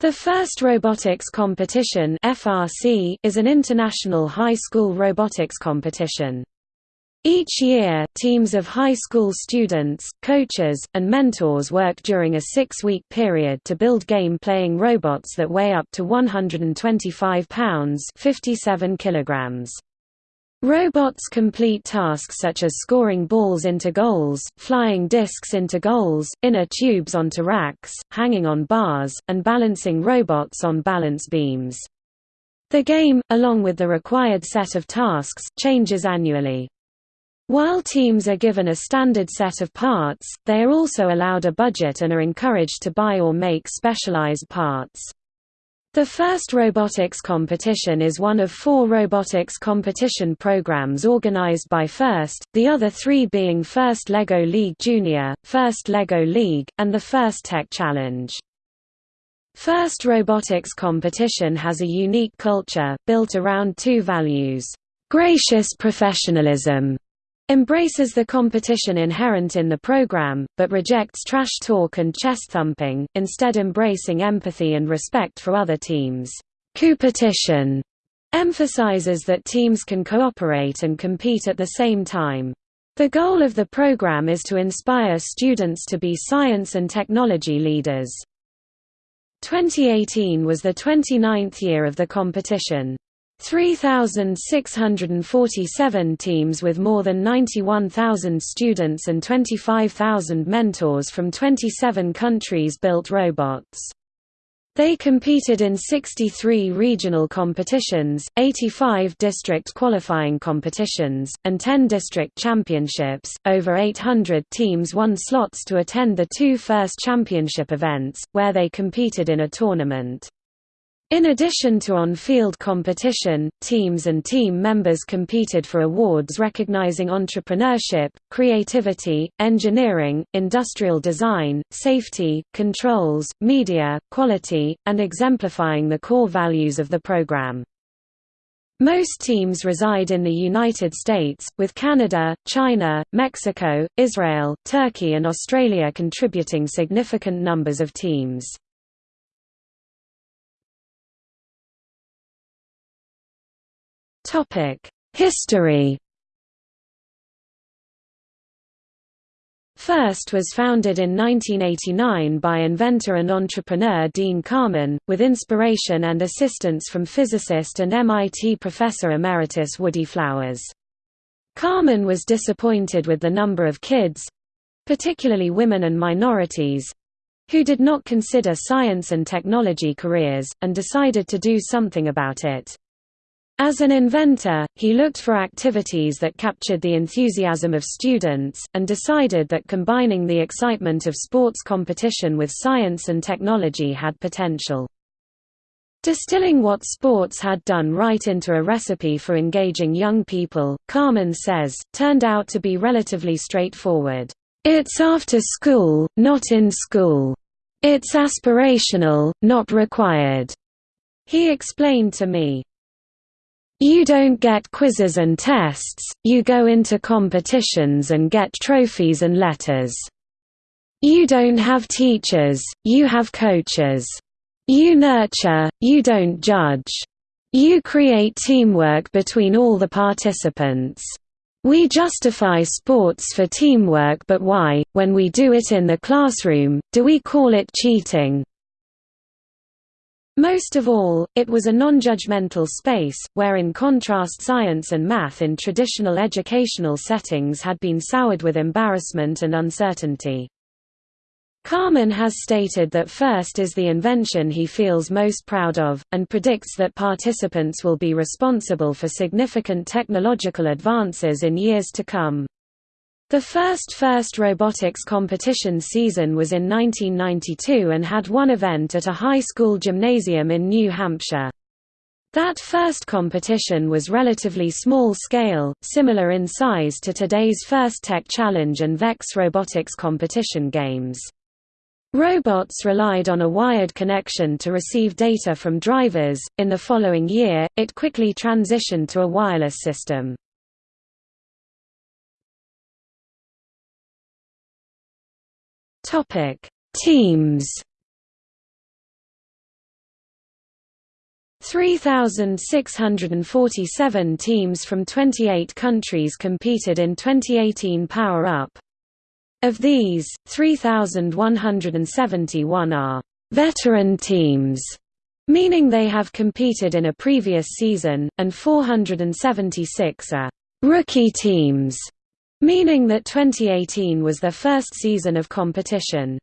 The First Robotics Competition (FRC) is an international high school robotics competition. Each year, teams of high school students, coaches, and mentors work during a six-week period to build game-playing robots that weigh up to 125 pounds 57 kilograms. Robots complete tasks such as scoring balls into goals, flying discs into goals, inner tubes onto racks, hanging on bars, and balancing robots on balance beams. The game, along with the required set of tasks, changes annually. While teams are given a standard set of parts, they are also allowed a budget and are encouraged to buy or make specialized parts. The first robotics competition is one of four robotics competition programs organized by FIRST, the other three being First LEGO League Junior, First LEGO League, and the First Tech Challenge. First robotics competition has a unique culture, built around two values. Gracious professionalism embraces the competition inherent in the program, but rejects trash talk and chest-thumping, instead embracing empathy and respect for other teams. Competition emphasizes that teams can cooperate and compete at the same time. The goal of the program is to inspire students to be science and technology leaders. 2018 was the 29th year of the competition. 3,647 teams with more than 91,000 students and 25,000 mentors from 27 countries built robots. They competed in 63 regional competitions, 85 district qualifying competitions, and 10 district championships. Over 800 teams won slots to attend the two first championship events, where they competed in a tournament. In addition to on-field competition, teams and team members competed for awards recognizing entrepreneurship, creativity, engineering, industrial design, safety, controls, media, quality, and exemplifying the core values of the program. Most teams reside in the United States, with Canada, China, Mexico, Israel, Turkey and Australia contributing significant numbers of teams. History First was founded in 1989 by inventor and entrepreneur Dean Kamen, with inspiration and assistance from physicist and MIT professor emeritus Woody Flowers. Kamen was disappointed with the number of kids—particularly women and minorities—who did not consider science and technology careers, and decided to do something about it. As an inventor, he looked for activities that captured the enthusiasm of students, and decided that combining the excitement of sports competition with science and technology had potential. Distilling what sports had done right into a recipe for engaging young people, Kamen says, turned out to be relatively straightforward. It's after school, not in school. It's aspirational, not required. He explained to me, you don't get quizzes and tests, you go into competitions and get trophies and letters. You don't have teachers, you have coaches. You nurture, you don't judge. You create teamwork between all the participants. We justify sports for teamwork but why, when we do it in the classroom, do we call it cheating? Most of all, it was a non-judgmental space, where in contrast science and math in traditional educational settings had been soured with embarrassment and uncertainty. Kamen has stated that FIRST is the invention he feels most proud of, and predicts that participants will be responsible for significant technological advances in years to come. The first FIRST robotics competition season was in 1992 and had one event at a high school gymnasium in New Hampshire. That first competition was relatively small scale, similar in size to today's First Tech Challenge and VEX robotics competition games. Robots relied on a wired connection to receive data from drivers. In the following year, it quickly transitioned to a wireless system. Topic: Teams. 3,647 teams from 28 countries competed in 2018 Power Up. Of these, 3,171 are veteran teams, meaning they have competed in a previous season, and 476 are rookie teams, meaning that 2018 was their first season of competition.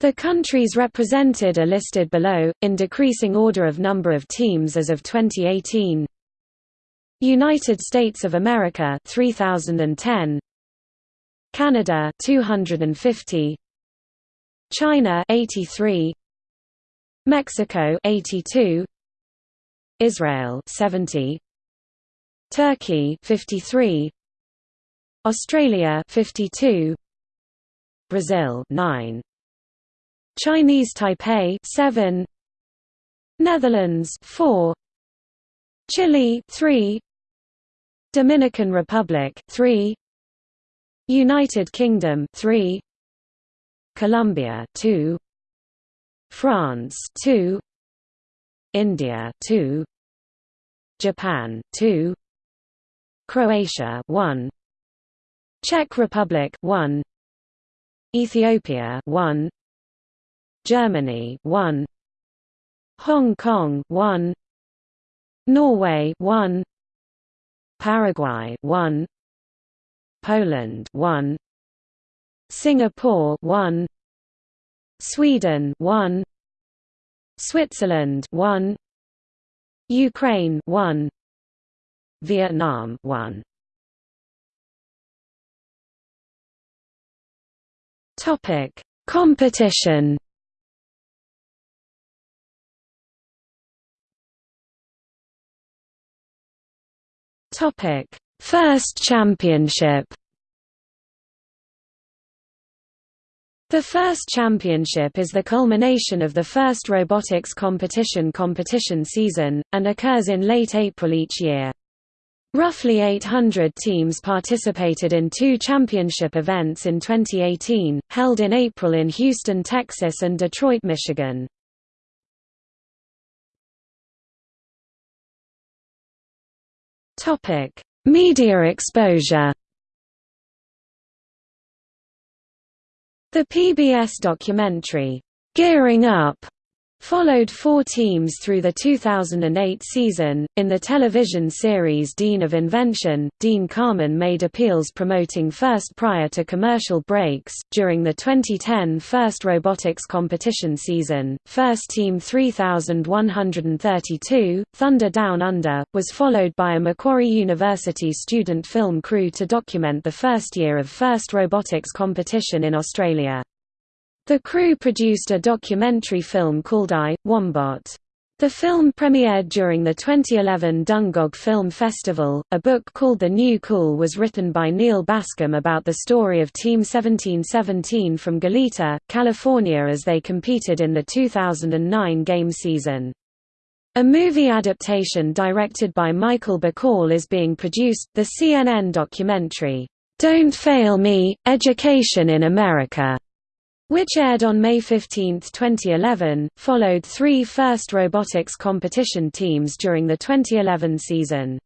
The countries represented are listed below, in decreasing order of number of teams as of 2018. United States of America 3010 Canada 250 China 83 Mexico 82 Israel 70 Turkey 53 Australia 52 Brazil 9 Chinese Taipei 7 Netherlands 4 Chile 3 Dominican Republic 3 United Kingdom 3 Colombia 2 France 2 India 2 Japan 2 Croatia 1 Czech Republic 1 Ethiopia 1 Germany 1 Hong Kong 1 Norway 1 Paraguay 1 Poland 1 Singapore 1 Sweden 1 Switzerland 1 Ukraine 1 Vietnam 1 Topic Competition Topic: First Championship. The first championship is the culmination of the first robotics competition competition season, and occurs in late April each year. Roughly 800 teams participated in two championship events in 2018, held in April in Houston, Texas and Detroit, Michigan. Media exposure. The PBS documentary, Gearing Up, Followed four teams through the 2008 season. In the television series Dean of Invention, Dean Kamen made appeals promoting FIRST prior to commercial breaks. During the 2010 FIRST robotics competition season, FIRST Team 3132, Thunder Down Under, was followed by a Macquarie University student film crew to document the first year of FIRST robotics competition in Australia. The crew produced a documentary film called I, Wombat. The film premiered during the 2011 Dungog Film Festival. A book called The New Cool was written by Neil Bascomb about the story of Team 1717 from Goleta, California as they competed in the 2009 game season. A movie adaptation directed by Michael Bacall is being produced, the CNN documentary, Don't Fail Me, Education in America, which aired on May 15, 2011, followed three FIRST robotics competition teams during the 2011 season.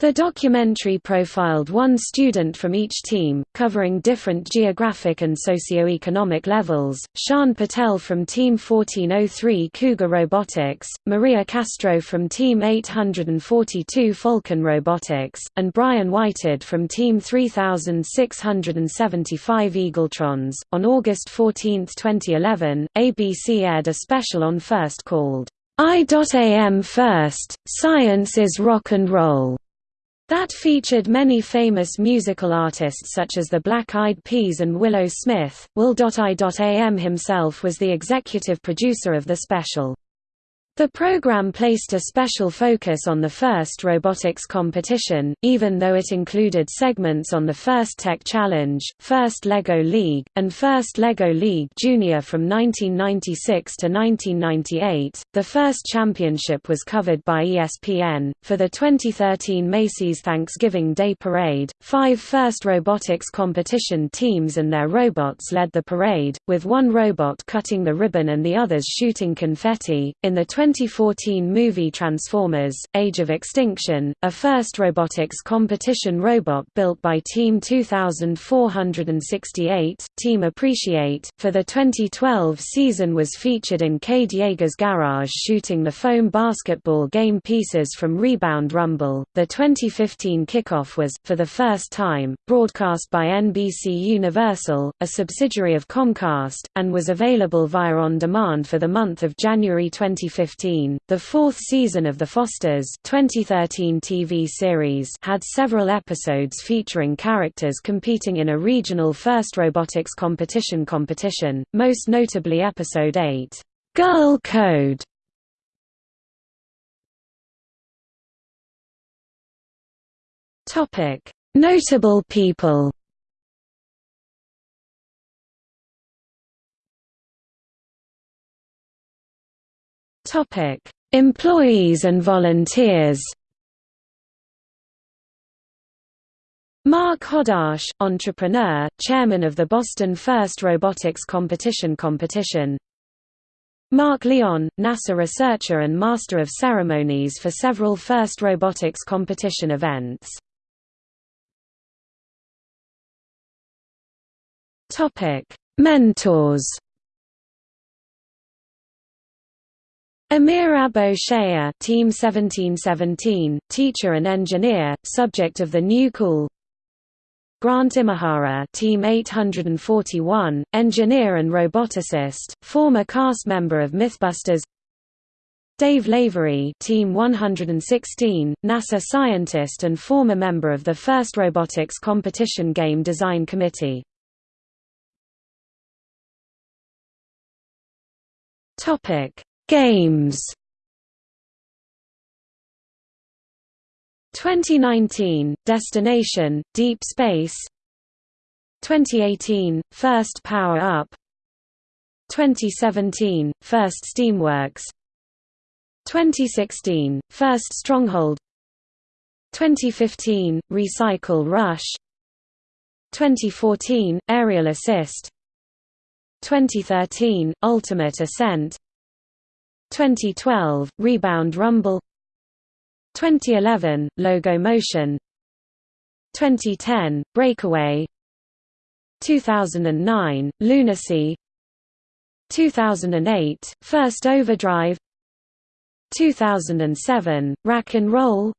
The documentary profiled one student from each team, covering different geographic and socio-economic levels, Shan Patel from Team 1403 Cougar Robotics, Maria Castro from Team 842 Falcon Robotics, and Brian Whited from Team 3675 Eagletrons. On August 14, 2011, ABC aired a special on First called I.am First, Science is Rock and Roll that featured many famous musical artists such as the Black Eyed Peas and Willow Smith. Will.i.am himself was the executive producer of the special. The program placed a special focus on the first robotics competition, even though it included segments on the first Tech Challenge, first LEGO League, and first LEGO League Junior from 1996 to 1998. The first championship was covered by ESPN. For the 2013 Macy's Thanksgiving Day Parade, five first robotics competition teams and their robots led the parade, with one robot cutting the ribbon and the others shooting confetti. In the 2014 movie Transformers, Age of Extinction, a first robotics competition robot built by Team 2468, Team Appreciate, for the 2012 season was featured in Cade Yeager's garage shooting the foam basketball game pieces from Rebound Rumble. The 2015 kickoff was, for the first time, broadcast by NBC Universal, a subsidiary of Comcast, and was available via on demand for the month of January 2015. The fourth season of The Fosters 2013 TV series had several episodes featuring characters competing in a regional first robotics competition competition, most notably episode 8, Girl Code. Notable people. Topic: Employees and volunteers. Mark Hodash, entrepreneur, chairman of the Boston First Robotics Competition competition. Mark Leon, NASA researcher and master of ceremonies for several First Robotics competition events. Mentors. Amir Abo-Shaeer, Team 1717, teacher and engineer, subject of the new cool. Grant Imahara, Team 841, engineer and roboticist, former cast member of Mythbusters. Dave Lavery, Team 116, NASA scientist and former member of the first robotics competition game design committee. Topic Games. 2019 Destination Deep Space. 2018 First Power Up. 2017 First Steamworks. 2016 First Stronghold. 2015 Recycle Rush. 2014 Aerial Assist. 2013 Ultimate Ascent 2012 Rebound Rumble. 2011 Logo Motion. 2010 Breakaway. 2009 Lunacy. 2008 First Overdrive. 2007 Rack and Roll.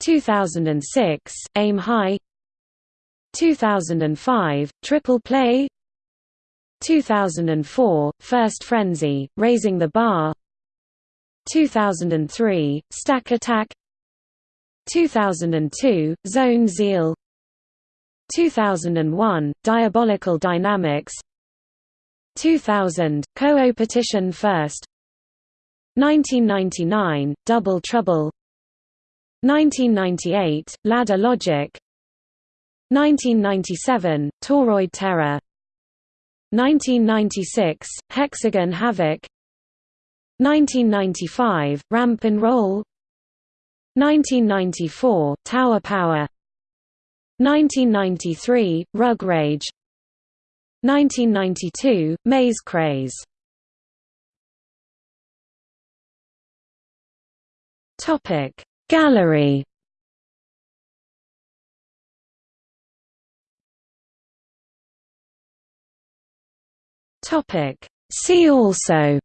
2006 Aim High. 2005 Triple Play 2004, First Frenzy, Raising the Bar. 2003, Stack Attack. 2002, Zone Zeal. 2001, Diabolical Dynamics. 2000, Co-Opertition First. 1999, Double Trouble. 1998, Ladder Logic. 1997, Toroid Terror 1996, Hexagon Havoc. 1995, Ramp and Roll. 1994, Tower Power. 1993, Rug Rage. 1992, Maze Craze. Gallery Topic. See also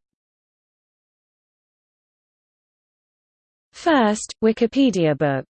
First, Wikipedia book